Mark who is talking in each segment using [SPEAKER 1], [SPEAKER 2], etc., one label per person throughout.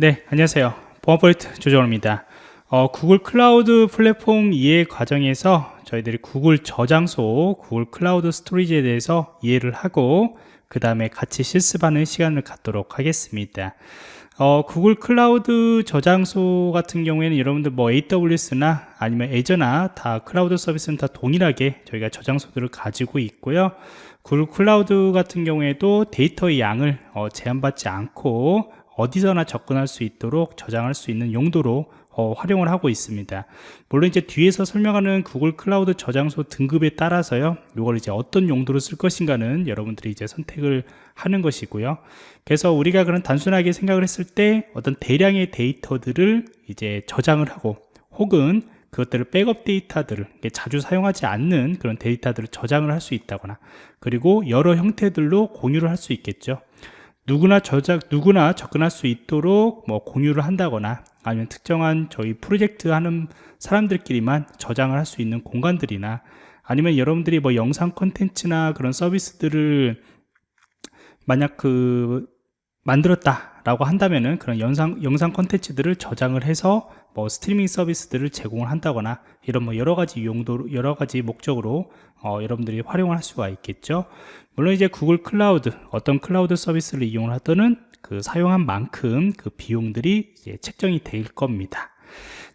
[SPEAKER 1] 네, 안녕하세요. 보안프로젝트 조정원입니다. 어, 구글 클라우드 플랫폼 이해 과정에서 저희들이 구글 저장소, 구글 클라우드 storage에 대해서 이해를 하고 그 다음에 같이 실습하는 시간을 갖도록 하겠습니다. 어, 구글 클라우드 저장소 같은 경우에는 여러분들 뭐 AWS나 아니면 Azure나 다 클라우드 서비스는 다 동일하게 저희가 저장소들을 가지고 있고요. 구글 클라우드 같은 경우에도 데이터의 양을 어, 제한받지 않고 어디서나 접근할 수 있도록 저장할 수 있는 용도로 어, 활용을 하고 있습니다. 물론 이제 뒤에서 설명하는 구글 클라우드 저장소 등급에 따라서요 이걸 이제 어떤 용도로 쓸 것인가는 여러분들이 이제 선택을 하는 것이고요. 그래서 우리가 그런 단순하게 생각을 했을 때 어떤 대량의 데이터들을 이제 저장을 하고 혹은 그것들을 백업 데이터들을 자주 사용하지 않는 그런 데이터들을 저장을 할 수 있다거나 그리고 여러 형태들로 공유를 할 수 있겠죠 누구나 저작 누구나 접근할 수 있도록 뭐 공유를 한다거나 아니면 특정한 저희 프로젝트 하는 사람들끼리만 저장을 할 수 있는 공간들이나 아니면 여러분들이 뭐 영상 컨텐츠나 그런 서비스들을 만약 그 만들었다 라고 한다면은 그런 영상 영상 컨텐츠들을 저장을 해서 뭐 스트리밍 서비스들을 제공을 한다거나 이런 뭐 여러 가지 용도 여러 가지 목적으로 어, 여러분들이 활용을 할 수가 있겠죠. 물론 이제 구글 클라우드 어떤 클라우드 서비스를 이용을 하든 그 사용한 만큼 그 비용들이 이제 책정이 될 겁니다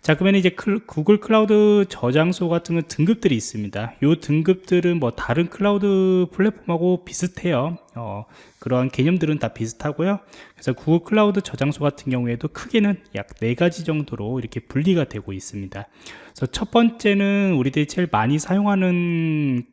[SPEAKER 1] 자 그러면 이제 클, 구글 클라우드 저장소 같은 건 등급들이 있습니다. 이 등급들은 뭐 다른 클라우드 플랫폼하고 비슷해요. 어, 그러한 개념들은 다 비슷하고요. 그래서 구글 클라우드 저장소 같은 경우에도 크게는 약 네 가지 정도로 이렇게 분리가 되고 있습니다. 그래서 첫 번째는 우리들이 제일 많이 사용하는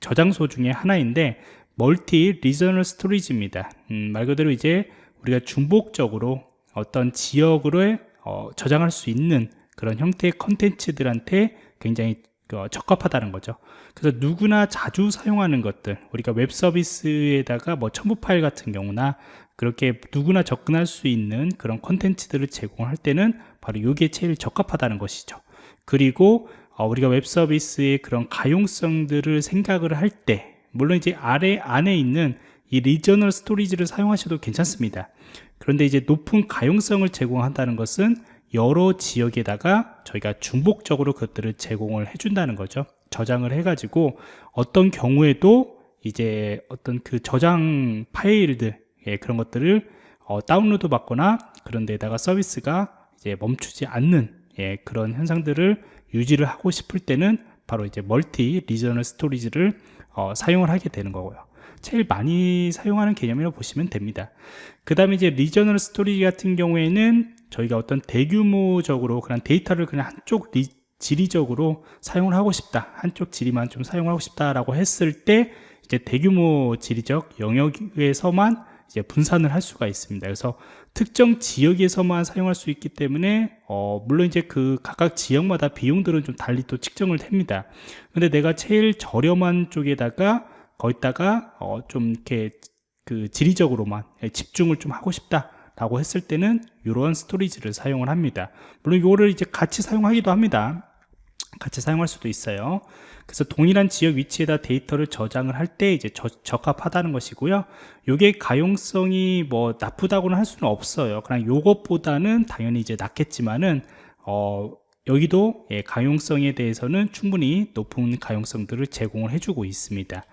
[SPEAKER 1] 저장소 중에 하나인데 multi-regional storage입니다. 음, 말 그대로 이제 우리가 중복적으로 어떤 지역으로 어, 저장할 수 있는 그런 형태의 컨텐츠들한테 굉장히 어, 적합하다는 거죠. 그래서 누구나 자주 사용하는 것들 우리가 웹 서비스에다가 뭐 첨부 파일 같은 경우나 그렇게 누구나 접근할 수 있는 그런 컨텐츠들을 제공할 때는 바로 이게 제일 적합하다는 것이죠. 그리고 어, 우리가 웹 서비스의 그런 가용성들을 생각을 할 때 물론 이제 아래 안에 있는 이 regional storage를 사용하셔도 괜찮습니다. 그런데 이제 높은 가용성을 제공한다는 것은 여러 지역에다가 저희가 중복적으로 그것들을 제공을 해준다는 거죠. 저장을 해가지고 어떤 경우에도 이제 어떤 그 저장 파일들 예, 그런 것들을 어, 다운로드 받거나 그런 데다가 서비스가 이제 멈추지 않는 예, 그런 현상들을 유지를 하고 싶을 때는 바로 이제 multi-regional storage를 어, 사용을 하게 되는 거고요. 제일 많이 사용하는 개념이라고 보시면 됩니다. 그 다음에 이제 regional storage 같은 경우에는 저희가 어떤 대규모적으로 그냥 데이터를 그냥 한쪽 리, 지리적으로 사용을 하고 싶다 한쪽 지리만 좀 사용하고 싶다라고 했을 때 이제 대규모 지리적 영역에서만 이제 분산을 할 수가 있습니다. 그래서 특정 지역에서만 사용할 수 있기 때문에 어 물론 이제 그 각각 지역마다 비용들은 좀 달리 또 측정을 됩니다. 근데 내가 제일 저렴한 쪽에다가 거기다가 어 좀 이렇게 그 지리적으로만 집중을 좀 하고 싶다 라고 했을 때는 이러한 스토리지를 사용을 합니다. 물론 이거를 이제 같이 사용하기도 합니다. 같이 사용할 수도 있어요. 그래서 동일한 지역 위치에다 데이터를 저장을 할 때 이제 저, 적합하다는 것이고요. 이게 가용성이 뭐 나쁘다고는 할 수는 없어요. 그냥 요것보다는 당연히 이제 낫겠지만은 어 여기도 예, 가용성에 대해서는 충분히 높은 가용성들을 제공을 해주고 있습니다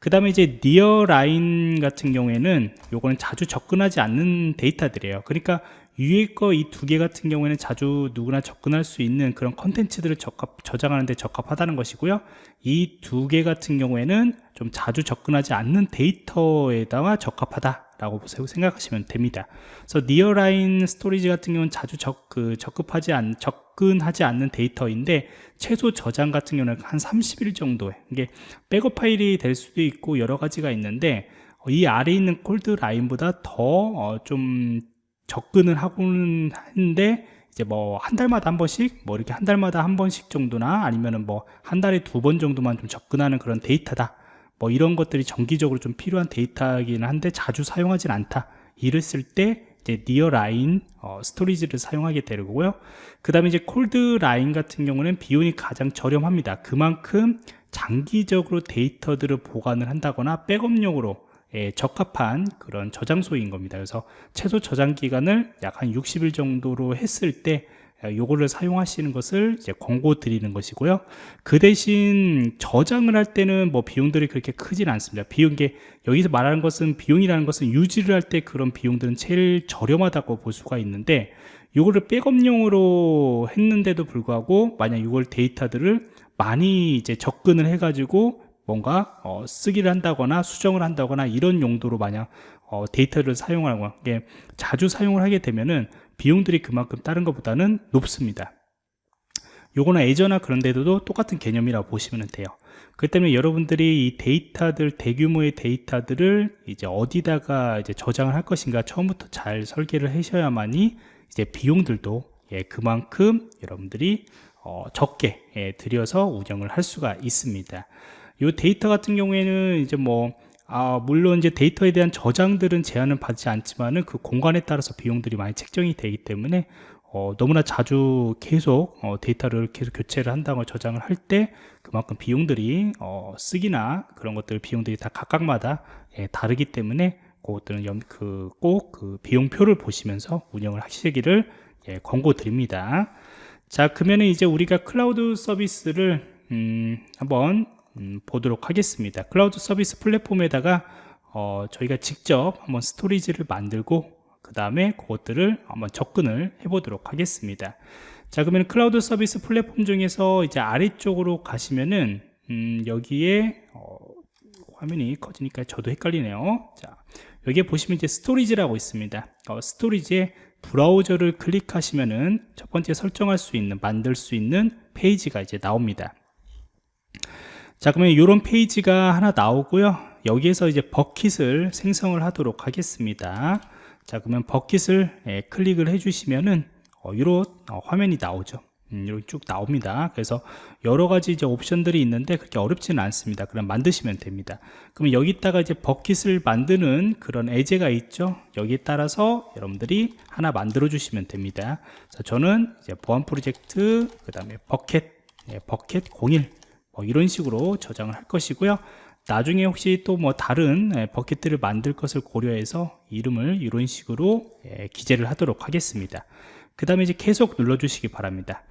[SPEAKER 1] 그 다음에 이제 니어 라인 같은 경우에는 요거는 자주 접근하지 않는 데이터들이에요. 그러니까 위에 거 이 두 개 같은 경우에는 자주 누구나 접근할 수 있는 그런 컨텐츠들을 적합, 저장하는 데 적합하다는 것이고요. 이 두 개 같은 경우에는 좀 자주 접근하지 않는 데이터에다가 적합하다 라고 생각하시면 됩니다. 그래서 nearline storage 같은 경우는 자주 적, 그, 적급하지 않, 접근하지 않는 데이터인데 최소 저장 같은 경우는 한 30일 정도에 이게 백업 파일이 될 수도 있고 여러 가지가 있는데 이 아래에 있는 coldline보다 더좀 어, 접근을 하고는 하는데 이제 뭐 한 달마다 한 번씩 뭐 이렇게 한 달마다 한 번씩 정도나 아니면은 뭐 한 달에 두 번 정도만 좀 접근하는 그런 데이터다 뭐 이런 것들이 정기적으로 좀 필요한 데이터이긴 한데 자주 사용하진 않다. 이랬을 때 이제 nearline 어, storage를 사용하게 되고요. 그 다음에 이제 coldline 같은 경우는 비용이 가장 저렴합니다. 그만큼 장기적으로 데이터들을 보관을 한다거나 백업용으로 예, 적합한 그런 저장소인 겁니다. 그래서 최소 저장 기간을 약 한 60일 정도로 했을 때 예, 요거를 사용하시는 것을 이제 권고 드리는 것이고요. 그 대신 저장을 할 때는 뭐 비용들이 그렇게 크진 않습니다. 비용 게 여기서 말하는 것은 비용이라는 것은 유지를 할 때 그런 비용들은 제일 저렴하다고 볼 수가 있는데 요거를 백업용으로 했는데도 불구하고 만약 이걸 데이터들을 많이 이제 접근을 해 가지고 뭔가 어, 쓰기를 한다거나 수정을 한다거나 이런 용도로 만약 어, 데이터를 사용하거나 예, 자주 사용을 하게 되면은 비용들이 그만큼 다른 것보다는 높습니다. 요거는 예전나 그런 데도 똑같은 개념이라고 보시면 돼요. 그 때문에 여러분들이 이 데이터들, 대규모의 데이터들을 이제 어디다가 이제 저장을 할 것인가 처음부터 잘 설계를 하셔야만이 이제 비용들도 예, 그만큼 여러분들이 어, 적게 예, 들여서 운영을 할 수가 있습니다. 이 데이터 같은 경우에는 이제 뭐 아, 물론 이제 데이터에 대한 저장들은 제한은 받지 않지만은 그 공간에 따라서 비용들이 많이 책정이 되기 때문에 어, 너무나 자주 계속 어, 데이터를 계속 교체를 한다고 저장을 할 때 그만큼 비용들이 어, 쓰기나 그런 것들 비용들이 다 각각마다 예, 다르기 때문에 그것들은 그꼭그 그 비용표를 보시면서 운영을 하시기를 예, 권고 드립니다. 자 그러면 이제 우리가 클라우드 서비스를 음, 한번 음, 보도록 하겠습니다. 클라우드 서비스 플랫폼에다가 어, 저희가 직접 한번 storage를 만들고 그 다음에 그것들을 한번 접근을 해 보도록 하겠습니다. 자 그러면 클라우드 서비스 플랫폼 중에서 이제 아래쪽으로 가시면은 음, 여기에 어, 화면이 커지니까 저도 헷갈리네요. 자 여기에 보시면 이제 storage라고 있습니다. 어, storage에 브라우저를 클릭하시면은 첫 번째 설정할 수 있는 만들 수 있는 페이지가 이제 나옵니다 자 그러면 이런 페이지가 하나 나오고요. 여기에서 이제 버킷을 생성을 하도록 하겠습니다. 자 그러면 버킷을 예, 클릭을 해 주시면은 어, 이런 어, 화면이 나오죠. 음, 이렇게 쭉 나옵니다. 그래서 여러 가지 이제 옵션들이 있는데 그렇게 어렵지는 않습니다. 그럼 만드시면 됩니다. 그러면 여기다가 이제 버킷을 만드는 그런 예제가 있죠? 여기에 따라서 여러분들이 하나 만들어 주시면 됩니다. 자, 저는 이제 보안 프로젝트 그 다음에 버킷 예, bucket 01 뭐 이런 식으로 저장을 할 것이고요 나중에 혹시 또 뭐 다른 예, bucket들을 만들 것을 고려해서 이름을 이런 식으로 예, 기재를 하도록 하겠습니다 그 다음에 이제 계속 눌러 주시기 바랍니다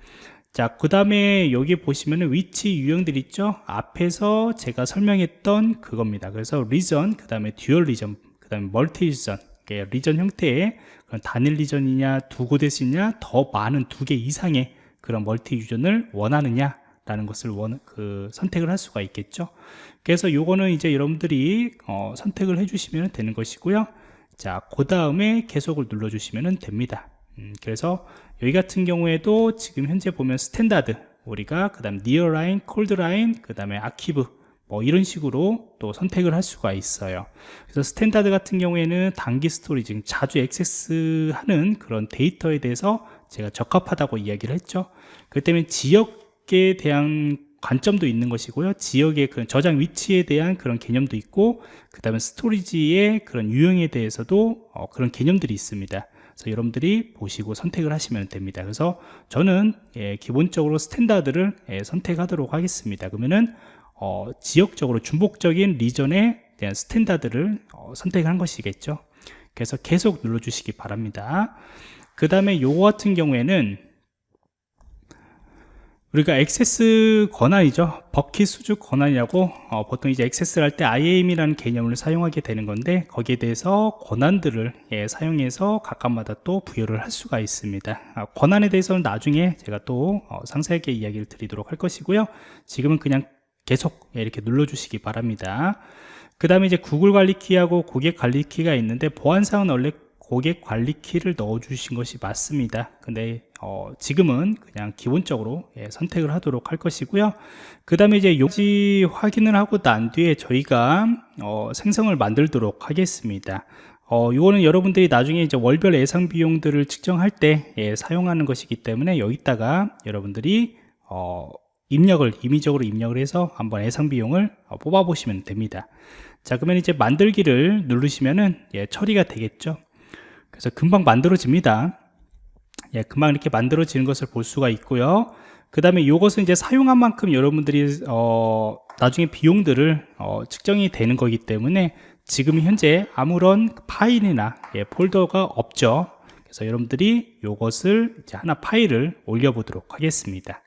[SPEAKER 1] 자, 그 다음에 여기 보시면은 위치 유형들 있죠? 앞에서 제가 설명했던 그겁니다. 그래서 region, 그 다음에 dual region, 그 다음에 multi region, region 형태의 단일 region이냐, 두 곳에서 냐, 더 많은 두 개 이상의 그런 multi region을 원하느냐, 라는 것을 원, 그 선택을 할 수가 있겠죠. 그래서 요거는 이제 여러분들이 어, 선택을 해주시면 되는 것이고요. 자그 다음에 계속을 눌러 주시면 됩니다. 음, 그래서 여기 같은 경우에도 지금 현재 보면 standard 우리가 그 다음 nearline, coldline, 그 다음에 아키브 뭐 이런 식으로 또 선택을 할 수가 있어요. 그래서 standard 같은 경우에는 단기 storage 자주 액세스하는 그런 데이터에 대해서 제가 적합하다고 이야기를 했죠. 그 때문에 지역 지역에 대한 관점도 있는 것이고요. 지역의 그 저장 위치에 대한 그런 개념도 있고 그 다음에 storage의 그런 유형에 대해서도 어, 그런 개념들이 있습니다. 그래서 여러분들이 보시고 선택을 하시면 됩니다. 그래서 저는 예, 기본적으로 standard를 예, 선택하도록 하겠습니다. 그러면은 어, 지역적으로 중복적인 region에 대한 standard를 어, 선택한 것이겠죠. 그래서 계속 눌러 주시기 바랍니다. 그 다음에 요거 같은 경우에는 우리가 액세스 권한이죠. 버킷 수주 권한이라고 어, 보통 이제 액세스를 할 때 IAM이라는 개념을 사용하게 되는 건데 거기에 대해서 권한들을 예, 사용해서 각각마다 또 부여를 할 수가 있습니다. 아, 권한에 대해서는 나중에 제가 또 어, 상세하게 이야기를 드리도록 할 것이고요. 지금은 그냥 계속 예, 이렇게 눌러 주시기 바랍니다. 그 다음에 이제 구글 관리 키하고 고객 관리 키가 있는데 보안상은 원래 고객 관리 키를 넣어 주신 것이 맞습니다. 근데 어, 지금은 그냥 기본적으로 예, 선택을 하도록 할 것이고요. 그 다음에 이제 용지 확인을 하고 난 뒤에 저희가 어, 생성을 만들도록 하겠습니다. 어, 이거는 여러분들이 나중에 이제 월별 예상 비용들을 측정할 때 예, 사용하는 것이기 때문에 여기다가 여러분들이 어, 입력을 임의적으로 입력을 해서 한번 예상 비용을 어, 뽑아 보시면 됩니다. 자 그러면 이제 만들기를 누르시면은 예, 처리가 되겠죠 그래서 금방 만들어집니다. 예, 금방 이렇게 만들어지는 것을 볼 수가 있고요. 그 다음에 이것은 이제 사용한 만큼 여러분들이 어, 나중에 비용들을 어, 측정이 되는 거기 때문에 지금 현재 아무런 파일이나 예, 폴더가 없죠. 그래서 여러분들이 이것을 이제 하나 파일을 올려보도록 하겠습니다.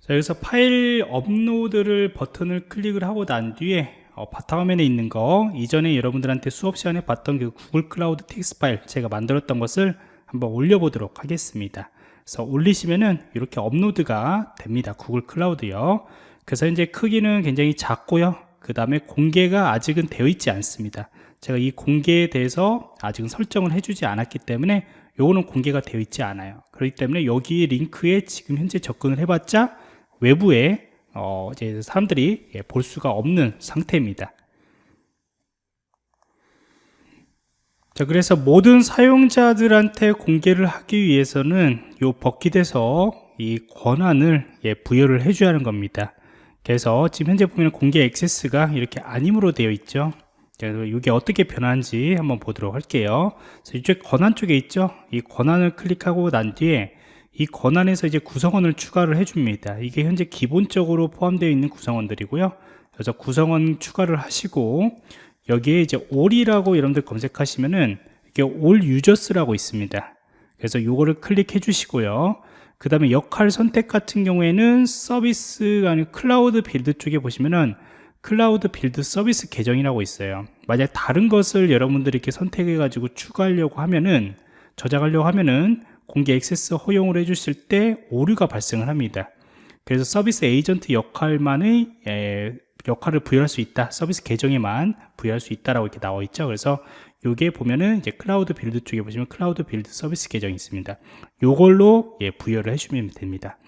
[SPEAKER 1] 자, 여기서 파일 업로드를 버튼을 클릭을 하고 난 뒤에 어, 바탕화면에 있는 거. 이전에 여러분들한테 수업 시간에 봤던 그 구글 클라우드 텍스트 파일 제가 만들었던 것을 한번 올려보도록 하겠습니다. 그래서 올리시면은 이렇게 업로드가 됩니다. 구글 클라우드요. 그래서 이제 크기는 굉장히 작고요. 그 다음에 공개가 아직은 되어 있지 않습니다. 제가 이 공개에 대해서 아직은 설정을 해주지 않았기 때문에 요거는 공개가 되어 있지 않아요. 그렇기 때문에 여기 링크에 지금 현재 접근을 해봤자 외부에 어 이제 사람들이 예, 볼 수가 없는 상태입니다. 자 그래서 모든 사용자들한테 공개를 하기 위해서는 요 버킷에서 이 권한을 예, 부여를 해줘야 하는 겁니다. 그래서 지금 현재 보면 공개 액세스가 이렇게 아님으로 되어 있죠. 그래서 이게 어떻게 변하는지 한번 보도록 할게요. 이쪽 권한 쪽에 있죠? 이 권한을 클릭하고 난 뒤에 이 권한에서 이제 구성원을 추가를 해줍니다. 이게 현재 기본적으로 포함되어 있는 구성원들이고요. 그래서 구성원 추가를 하시고 여기에 이제 all이라고 여러분들 검색하시면은 이게 all users라고 있습니다. 그래서 이거를 클릭해 주시고요. 그 다음에 역할 선택 같은 경우에는 서비스가 아니고 Cloud Build 쪽에 보시면은 Cloud Build 서비스 계정이라고 있어요. 만약 다른 것을 여러분들이 이렇게 선택해 가지고 추가하려고 하면은 저장하려고 하면은 공개 액세스 허용을 해주실 때 오류가 발생을 합니다. 그래서 서비스 에이전트 역할만의 에, 역할을 부여할 수 있다. 서비스 계정에만 부여할 수 있다라고 이렇게 나와 있죠. 그래서 요게 보면은 이제 Cloud Build 쪽에 보시면 Cloud Build 서비스 계정이 있습니다. 요걸로 예, 부여를 해주면 됩니다.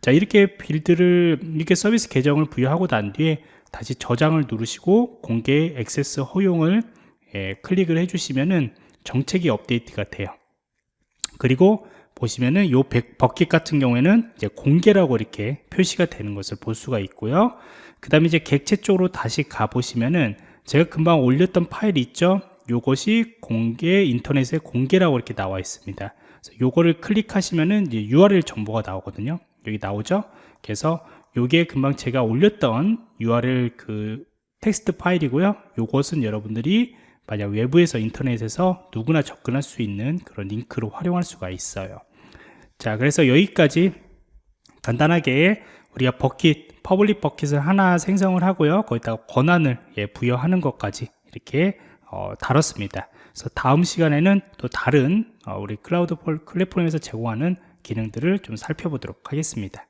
[SPEAKER 1] 자 이렇게 빌드를 이렇게 서비스 계정을 부여하고 난 뒤에 다시 저장을 누르시고 공개 액세스 허용을 예, 클릭을 해주시면은 정책이 업데이트가 돼요 그리고 보시면은 요 버킷 같은 경우에는 이제 공개라고 이렇게 표시가 되는 것을 볼 수가 있고요. 그 다음에 이제 객체 쪽으로 다시 가 보시면은 제가 금방 올렸던 파일이 있죠. 요것이 공개 인터넷에 공개라고 이렇게 나와 있습니다. 요거를 클릭하시면은 이제 URL 정보가 나오거든요. 여기 나오죠. 그래서 요게 금방 제가 올렸던 URL 그 텍스트 파일이고요. 요것은 여러분들이 만약 외부에서 인터넷에서 누구나 접근할 수 있는 그런 링크로 활용할 수가 있어요. 자 그래서 여기까지 간단하게 우리가 bucket public bucket을 하나 생성을 하고요. 거기다가 권한을 예, 부여하는 것까지 이렇게 어, 다뤘습니다. 그래서 다음 시간에는 또 다른 어, 우리 클라우드 플랫폼에서 제공하는 기능들을 좀 살펴보도록 하겠습니다